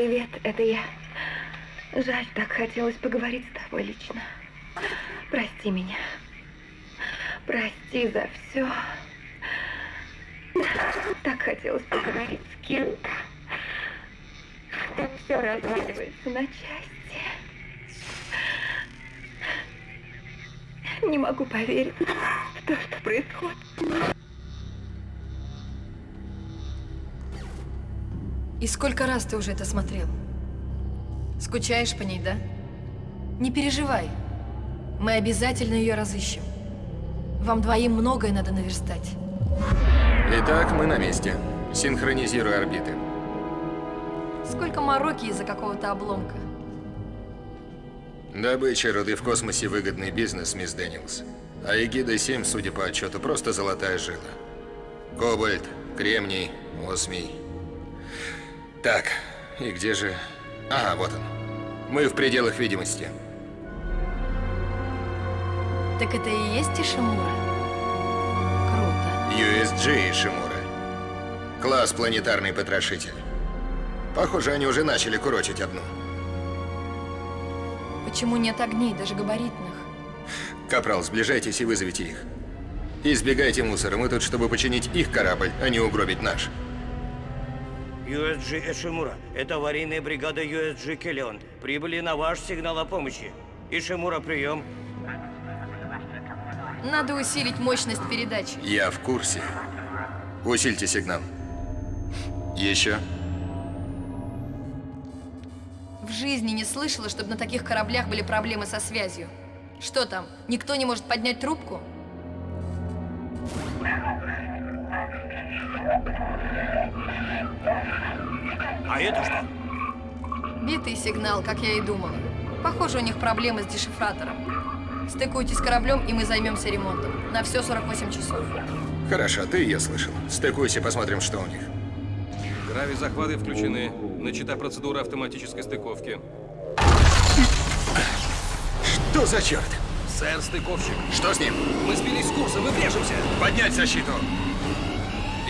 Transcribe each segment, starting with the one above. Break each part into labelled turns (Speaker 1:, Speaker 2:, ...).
Speaker 1: Привет, это я. Жаль, так хотелось поговорить с тобой лично. Прости меня. Прости за все. Так хотелось поговорить с кем-то. Все разваливается на части. Не могу поверить в то, что происходит.
Speaker 2: И сколько раз ты уже это смотрел? Скучаешь по ней, да? Не переживай. Мы обязательно ее разыщем. Вам двоим многое надо наверстать.
Speaker 3: Итак, мы на месте. Синхронизируй орбиты.
Speaker 2: Сколько мороки из-за какого-то обломка.
Speaker 3: Добыча руды в космосе выгодный бизнес, мисс Дэниелс. А Эгида-7, судя по отчету, просто золотая жила. Кобальт, кремний, осмий. Так, и где же... Ага, вот он. Мы в пределах видимости.
Speaker 2: Так это и есть Ишимура? Круто.
Speaker 3: USG Ишимура. Класс планетарный потрошитель. Похоже, они уже начали курочить одну.
Speaker 2: Почему нет огней, даже габаритных?
Speaker 3: Капрал, сближайтесь и вызовите их. Избегайте мусора, мы тут, чтобы починить их корабль, а не угробить наш.
Speaker 4: USG Эшимура, это аварийная бригада USG Келлион. Прибыли на ваш сигнал о помощи. Ишимура, прием.
Speaker 2: Надо усилить мощность передачи.
Speaker 3: Я в курсе. Усильте сигнал. Еще.
Speaker 2: В жизни не слышала, чтобы на таких кораблях были проблемы со связью. Что там, никто не может поднять трубку?
Speaker 4: А это что?
Speaker 2: Битый сигнал, как я и думала. Похоже, у них проблемы с дешифратором. Стыкуйтесь с кораблем, и мы займемся ремонтом. На все 48 часов.
Speaker 3: Хорошо, ты ее слышал. Стыкуйся, посмотрим, что у них.
Speaker 5: Грави-захваты включены. Начата процедура автоматической стыковки.
Speaker 3: Что за черт?
Speaker 5: Сэр, стыковщик.
Speaker 3: Что с ним?
Speaker 5: Мы сбились с курса, мы врежемся.
Speaker 3: Поднять защиту!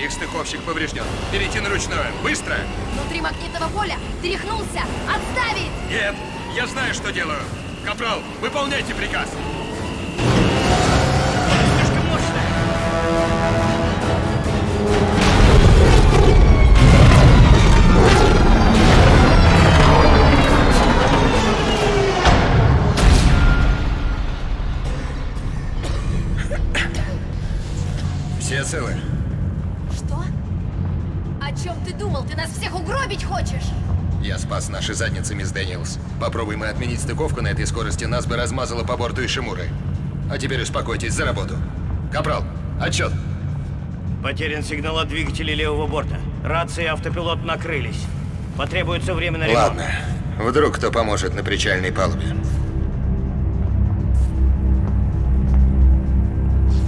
Speaker 3: Их стыковщик поврежден. Перейти на ручное. Быстро!
Speaker 2: Внутри магнитного поля тряхнулся! Отставить!
Speaker 3: Нет! Я знаю, что делаю! Капрал, выполняйте приказ! Попробуй мы отменить стыковку на этой скорости, нас бы размазало по борту Ишимуры. А теперь успокойтесь, за работу. Капрал, отчет.
Speaker 4: Потерян сигнал от двигателей левого борта. Рации и автопилот накрылись. Потребуется время на ремонт.
Speaker 3: Ладно. Вдруг кто поможет на причальной палубе.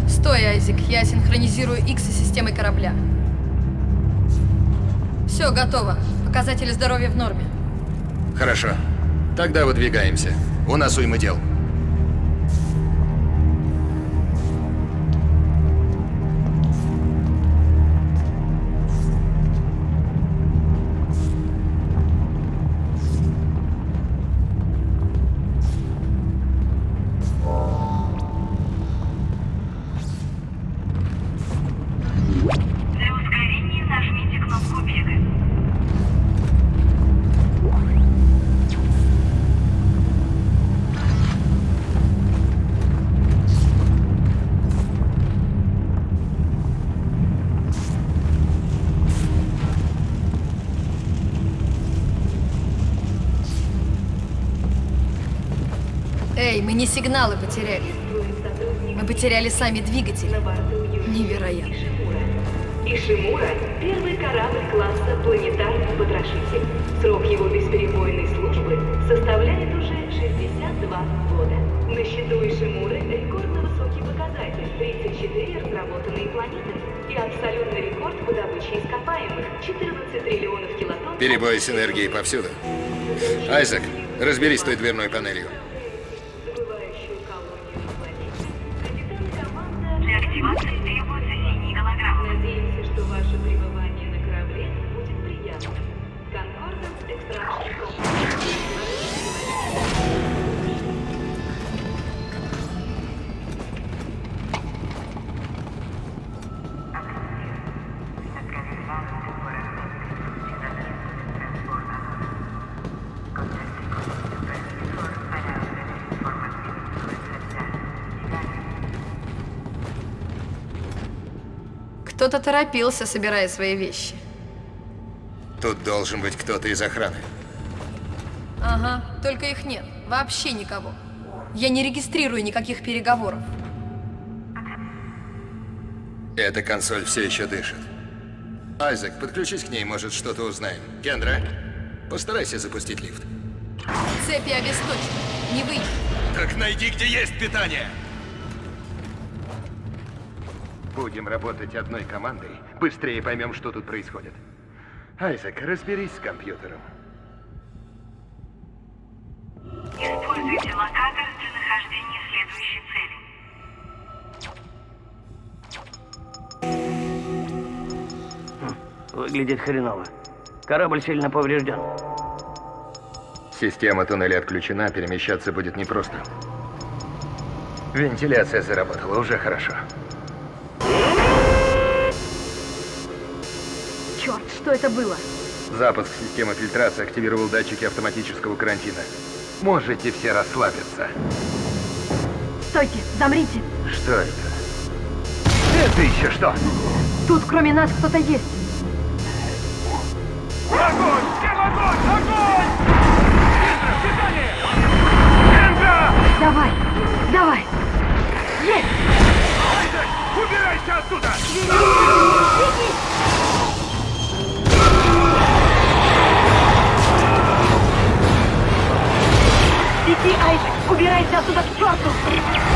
Speaker 2: Стой, Айзек, я синхронизирую X с системой корабля. Все, готово. Показатели здоровья в норме.
Speaker 3: Хорошо. Тогда выдвигаемся. У нас уйма дел.
Speaker 2: Сигналы потеряли. Мы потеряли сами двигатели. Невероятно.
Speaker 6: Ишимура – первый корабль класса «Планетарный потрошитель». Срок его бесперебойной службы составляет уже 62 года. На счету Ишимуры рекордно высокий показатель – 34 разработанные планеты и абсолютный рекорд по добыче ископаемых – 14 триллионов килотонн.
Speaker 3: Перебои с энергией повсюду. Айзек, разберись с той дверной панелью.
Speaker 2: Кто-то торопился, собирая свои вещи.
Speaker 7: Тут должен быть кто-то из охраны.
Speaker 2: Ага, только их нет. Вообще никого. Я не регистрирую никаких переговоров.
Speaker 7: Эта консоль все еще дышит. Айзек, подключись к ней, может, что-то узнаем. Кендра, постарайся запустить лифт.
Speaker 2: Цепи обесточены. Не выйдет.
Speaker 7: Так найди, где есть питание!
Speaker 3: Будем работать одной командой, быстрее поймем, что тут происходит. Айзек, разберись с компьютером.
Speaker 8: Используйте локатор для нахождения следующей цели.
Speaker 4: Выглядит хреново. Корабль сильно поврежден.
Speaker 3: Система туннеля отключена, перемещаться будет непросто. Вентиляция заработала, уже хорошо.
Speaker 1: Что это было?
Speaker 3: Запуск системы фильтрации активировал датчики автоматического карантина. Можете все расслабиться.
Speaker 1: Стойте, замрите.
Speaker 3: Что это? Это еще что?
Speaker 1: Тут кроме нас кто-то есть. Давай, давай. Есть!
Speaker 3: Убирайся оттуда!
Speaker 1: Беги, Айзек, убирайся оттуда к черту!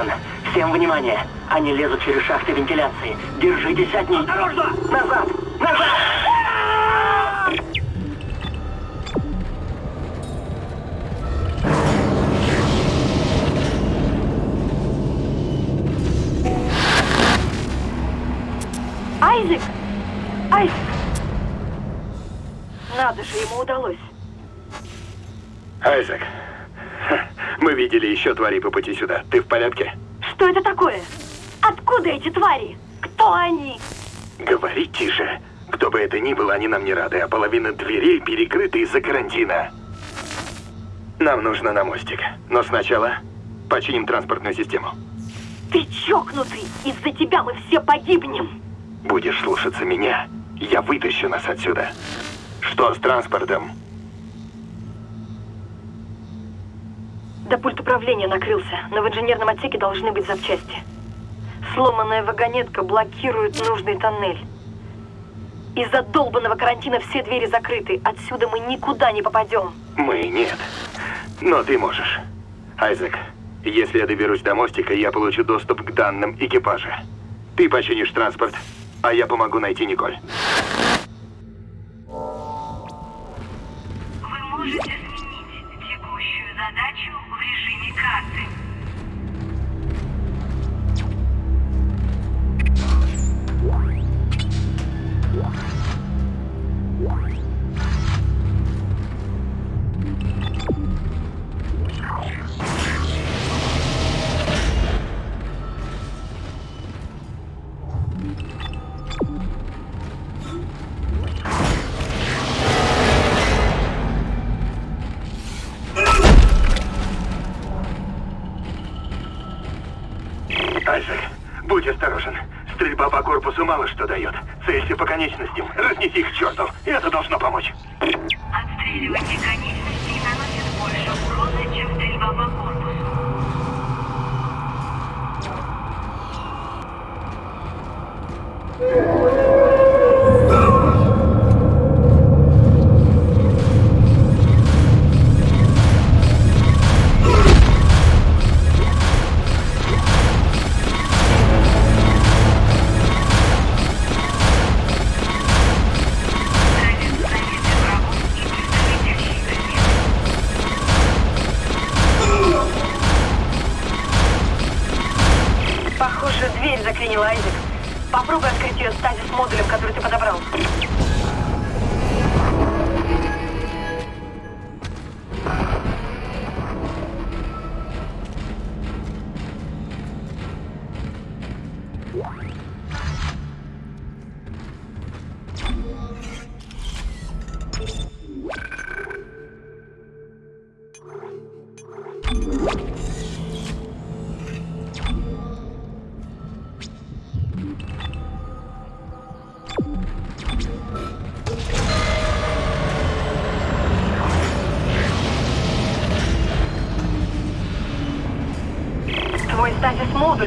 Speaker 9: Бенсон. Всем внимание. Они лезут через шахты вентиляции. Держитесь от них. Осторожно! Назад! Назад!
Speaker 1: Айзек! Айзек! Надо же, ему удалось.
Speaker 3: Айзек, мы видели еще тварей по пути сюда. Ты в порядке?
Speaker 1: Что это такое? Откуда эти твари? Кто они?
Speaker 3: Говори тише. Кто бы это ни было, они нам не рады, а половина дверей перекрыта из-за карантина. Нам нужно на мостик. Но сначала починим транспортную систему.
Speaker 1: Ты чокнутый! Из-за тебя мы все погибнем!
Speaker 3: Будешь слушаться меня, я вытащу нас отсюда. Что с транспортом?
Speaker 1: Да пульт управления накрылся, но в инженерном отсеке должны быть запчасти. Сломанная вагонетка блокирует нужный тоннель. Из-за долбанного карантина все двери закрыты. Отсюда мы никуда не попадем.
Speaker 8: Мы нет. Но ты можешь. Айзек, если я доберусь до мостика, я получу доступ к данным экипажа. Ты починишь транспорт, а я помогу найти Николь. Конечностям. Разнеси их к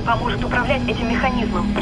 Speaker 1: поможет управлять этим механизмом.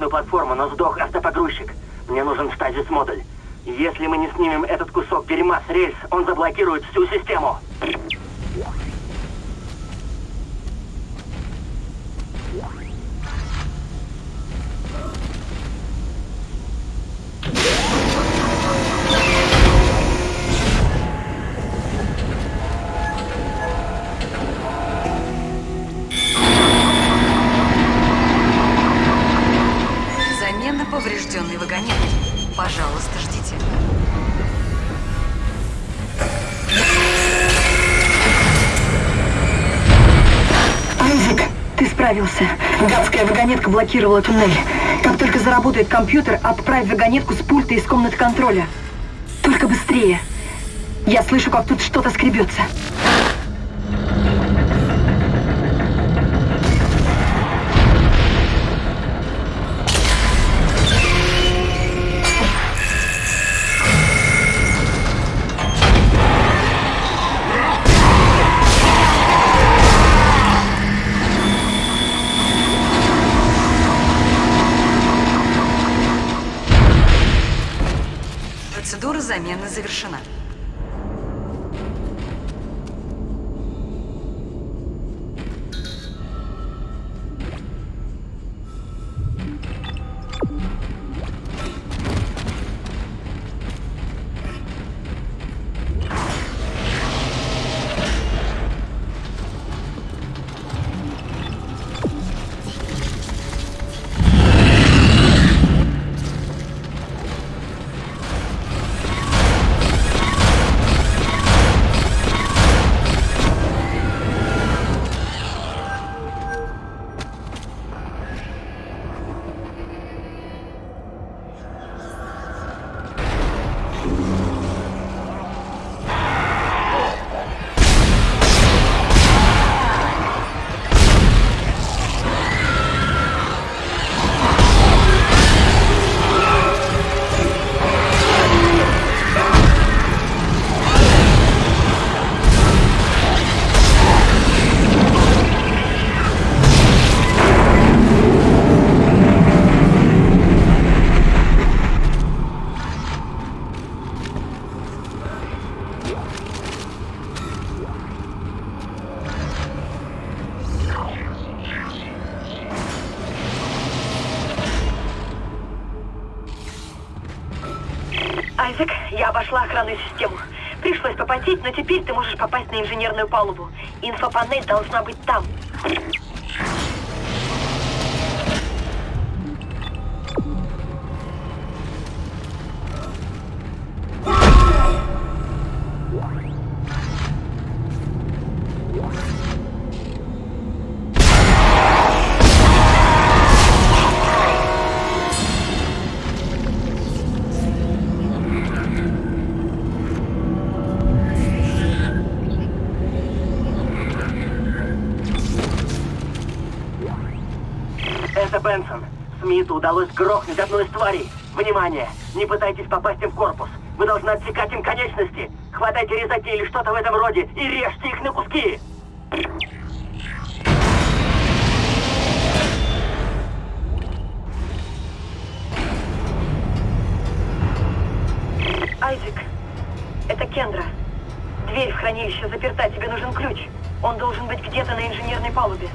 Speaker 9: Ремонтную платформу, но сдох автопогрузчик. Мне нужен стазис-модуль. Если мы не снимем этот кусок дерьма с рельс, он заблокирует всю систему.
Speaker 1: Вагонетка блокировала туннель. Как только заработает компьютер, отправь вагонетку с пульта из комнаты контроля. Только быстрее. Я слышу, как тут что-то скребется.
Speaker 10: Процедура
Speaker 1: нашла охранную систему. Пришлось попотеть, но теперь ты можешь попасть на инженерную палубу. Инфопанель должна быть там.
Speaker 9: Удалось грохнуть одну из тварей. Внимание! Не пытайтесь попасть им в корпус. Вы должны отсекать им конечности. Хватайте резаки или что-то в этом роде и режьте их на куски.
Speaker 1: Айзек, это Кендра. Дверь в хранилище заперта, тебе нужен ключ. Он должен быть где-то на инженерной палубе.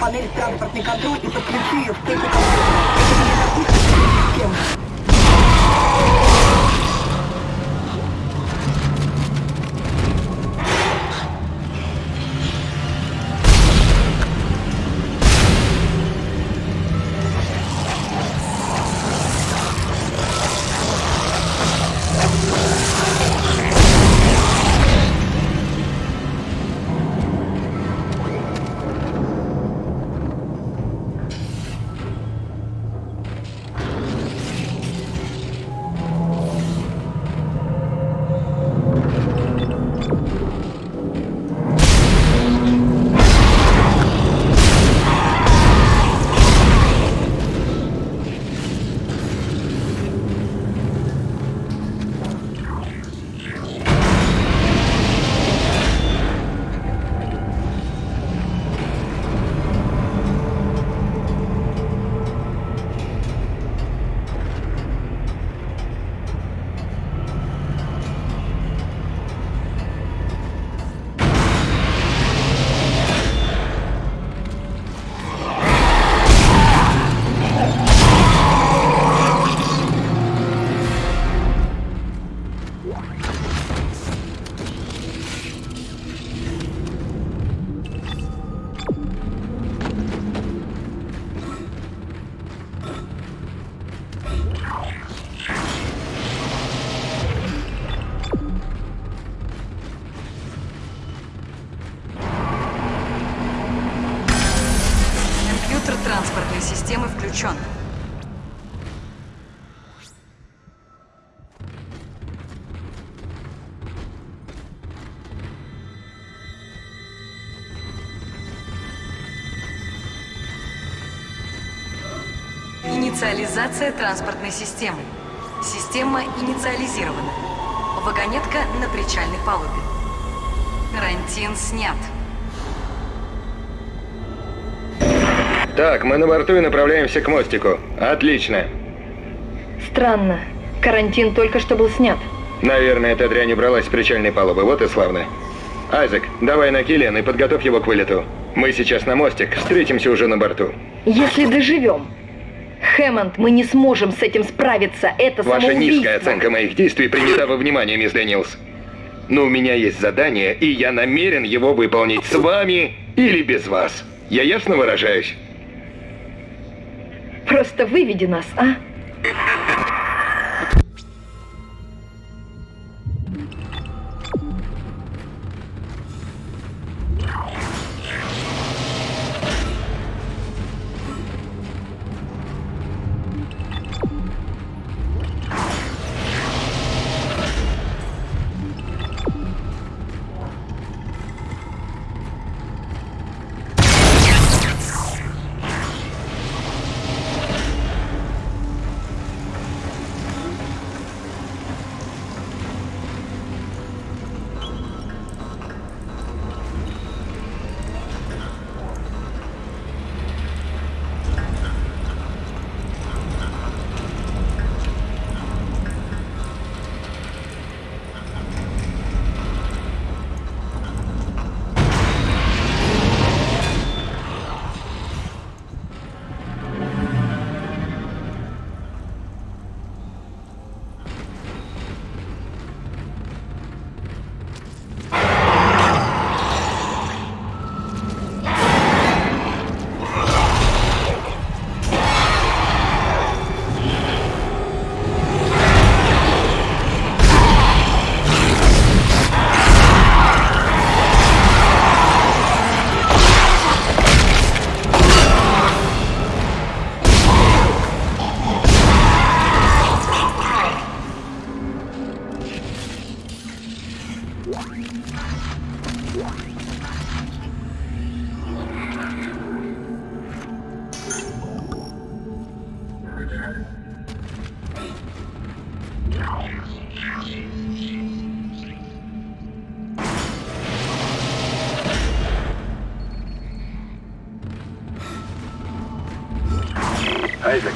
Speaker 2: Панель транспортный контроль и подключи ее в стойку
Speaker 10: Инициализация транспортной системы. Система инициализирована. Вагонетка на причальной палубе. Карантин снят.
Speaker 3: Так, мы на борту и направляемся к мостику. Отлично.
Speaker 2: Странно. Карантин только что был снят.
Speaker 3: Наверное, эта дрянь убралась с причальной палубы. Вот и славно. Айзек, давай на Киллиан и подготовь его к вылету. Мы сейчас на мостик, встретимся уже на борту.
Speaker 2: Если доживем. Хэммонд, мы не сможем с этим справиться. Это
Speaker 3: Ваша
Speaker 2: самоубийство.
Speaker 3: низкая оценка моих действий принята во внимание, мисс Дэниелс. Но у меня есть задание, и я намерен его выполнить с вами или без вас. Я ясно выражаюсь?
Speaker 2: Просто выведи нас, а?
Speaker 3: Айзек,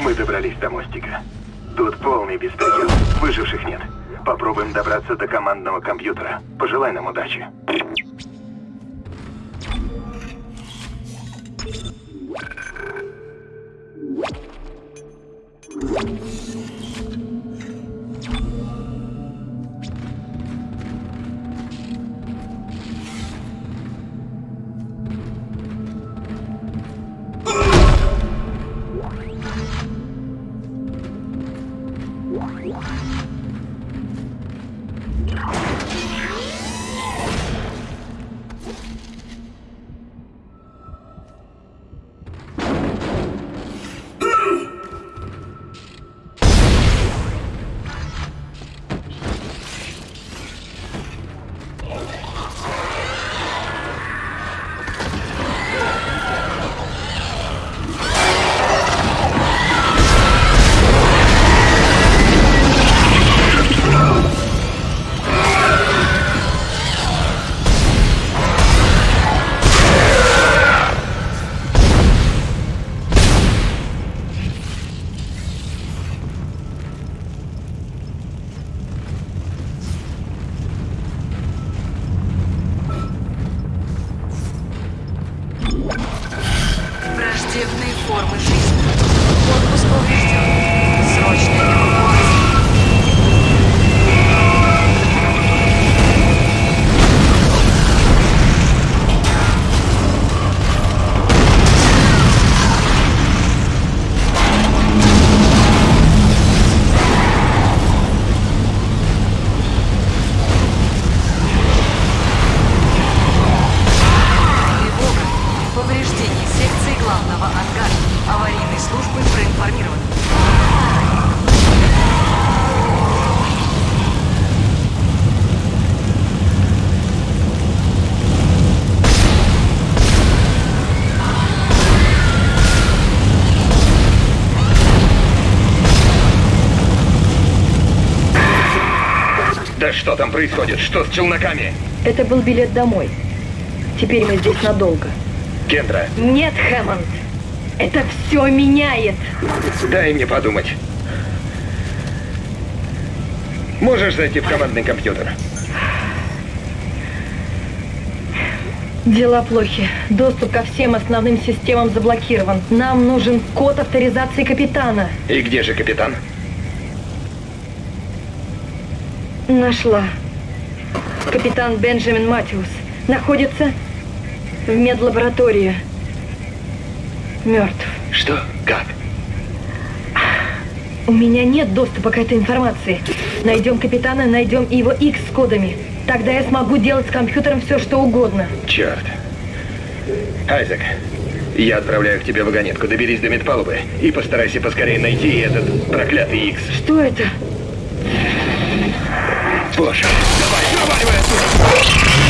Speaker 3: мы добрались до мостика. Тут полный беспредел. Выживших нет. Попробуем добраться до командного компьютера. Пожелай нам удачи. Что там происходит? Что с челноками?
Speaker 2: Это был билет домой. Теперь мы здесь надолго.
Speaker 3: Кендра,
Speaker 2: Нет, Хэммонд. Это все меняет.
Speaker 3: дай мне подумать. Можешь зайти в командный компьютер?
Speaker 2: Дела плохи. Доступ ко всем основным системам заблокирован. Нам нужен код авторизации капитана.
Speaker 3: И где же капитан?
Speaker 2: Нашла. Капитан Бенджамин Матиус находится в медлаборатории. Мертв.
Speaker 3: Что? Как?
Speaker 2: У меня нет доступа к этой информации. Найдем капитана, найдем и его X с кодами. Тогда я смогу делать с компьютером все, что угодно.
Speaker 3: Черт. Айзек, я отправляю к тебе вагонетку. Доберись до медпалубы и постарайся поскорее найти этот проклятый Икс.
Speaker 2: Что это?
Speaker 3: Боже, давай, проваливай отсюда!